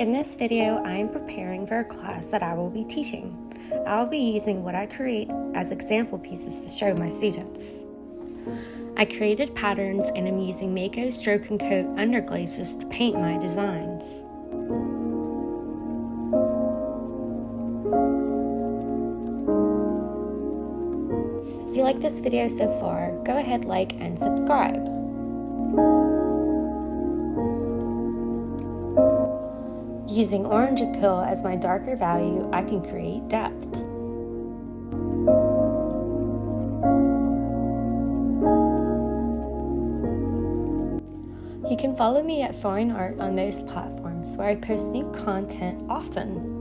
In this video, I am preparing for a class that I will be teaching. I will be using what I create as example pieces to show my students. I created patterns and am using Mayco Stroke and Coat underglazes to paint my designs. If you like this video so far, go ahead, like, and subscribe. Using Orange-A-Peel as my darker value, I can create depth. You can follow me at Foreign Art on most platforms where I post new content often.